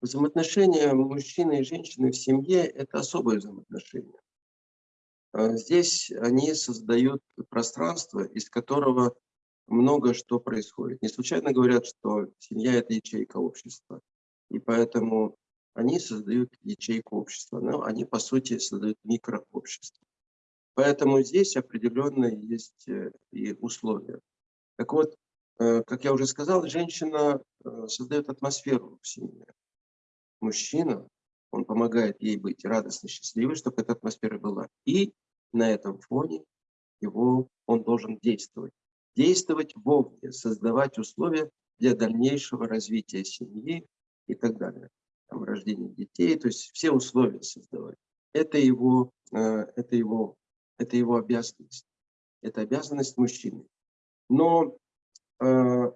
Взаимоотношения мужчины и женщины в семье – это особые взаимоотношения. А здесь они создают пространство, из которого много что происходит. Не случайно говорят, что семья – это ячейка общества. И поэтому они создают ячейку общества, но они, по сути, создают микрообщество. Поэтому здесь определенно есть э, и условия. Так вот, э, как я уже сказал, женщина э, создает атмосферу в семье. Мужчина, он помогает ей быть радостной, счастливой, чтобы эта атмосфера была. И на этом фоне его, он должен действовать. Действовать вовне, создавать условия для дальнейшего развития семьи и так далее. Там, рождение детей, то есть все условия создавать. Это его, это его это его обязанность. Это обязанность мужчины. Но э,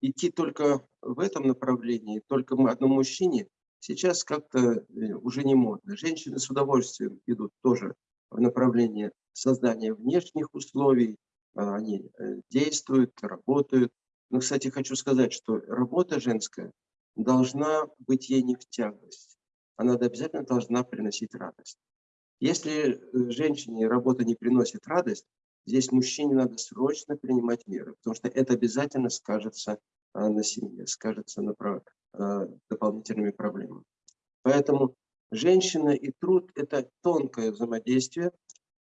идти только в этом направлении, только одному мужчине, сейчас как-то э, уже не модно. Женщины с удовольствием идут тоже в направлении создания внешних условий, а, они э, действуют, работают. Но, кстати, хочу сказать, что работа женская должна быть ей не в тягость. Она обязательно должна приносить радость. Если э, женщине работа не приносит радость, здесь мужчине надо срочно принимать меры, потому что это обязательно скажется а, на семье, скажется на а, дополнительными проблемами. Поэтому женщина и труд – это тонкое взаимодействие,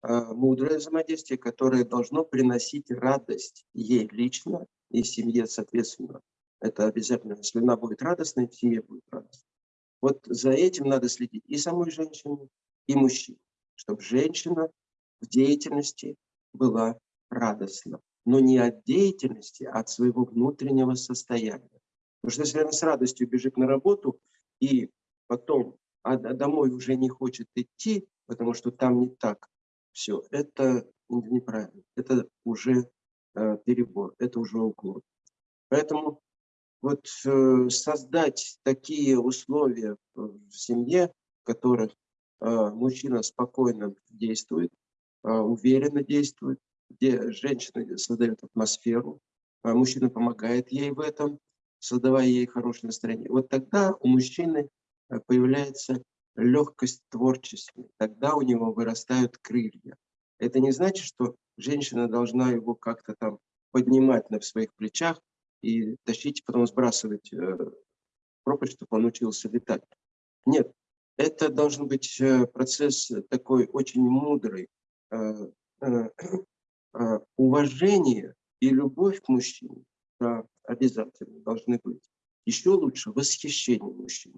а, мудрое взаимодействие, которое должно приносить радость ей лично и семье соответственно. Это обязательно. Если она будет радостной, семья будет радостной. Вот за этим надо следить и самой женщине, и мужчин, чтобы женщина в деятельности была радостна. Но не от деятельности, а от своего внутреннего состояния. Потому что если она с радостью бежит на работу и потом а домой уже не хочет идти, потому что там не так, все, это неправильно. Это уже э, перебор, это уже уклон. Поэтому вот э, создать такие условия в семье, в которых а, мужчина спокойно действует, а, уверенно действует, где женщина создает атмосферу, а мужчина помогает ей в этом, создавая ей хорошее настроение. Вот тогда у мужчины появляется легкость творчества, тогда у него вырастают крылья. Это не значит, что женщина должна его как-то там поднимать на своих плечах и тащить, потом сбрасывать э, пропасть, чтобы он учился летать. Нет, это должен быть э, процесс такой очень мудрый. Э, э, уважение и любовь к мужчине обязательно должны быть. Еще лучше восхищение мужчины.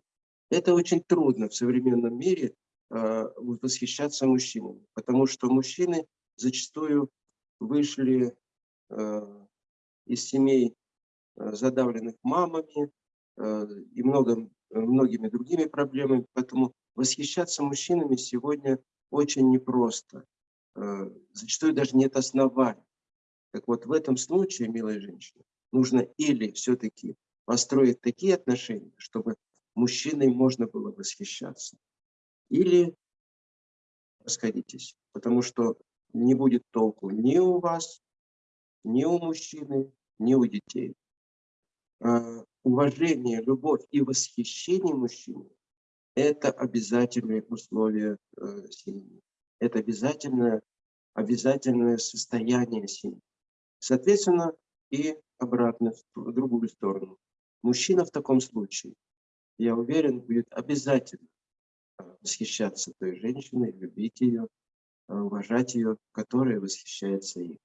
Это очень трудно в современном мире восхищаться мужчинами, потому что мужчины зачастую вышли из семей задавленных мамами и много Э, многими другими проблемами. Поэтому восхищаться мужчинами сегодня очень непросто. Э, зачастую даже нет оснований. Так вот, в этом случае, милая женщина, нужно или все-таки построить такие отношения, чтобы мужчиной можно было восхищаться, или расходитесь, потому что не будет толку ни у вас, ни у мужчины, ни у детей. Э, уважение, любовь и восхищение мужчины – это обязательные условия э, семьи. Это обязательное, обязательное состояние семьи. Соответственно, и обратно, в другую сторону. Мужчина в таком случае, я уверен, будет обязательно э, восхищаться той женщиной, любить ее, э, уважать ее, которая восхищается им.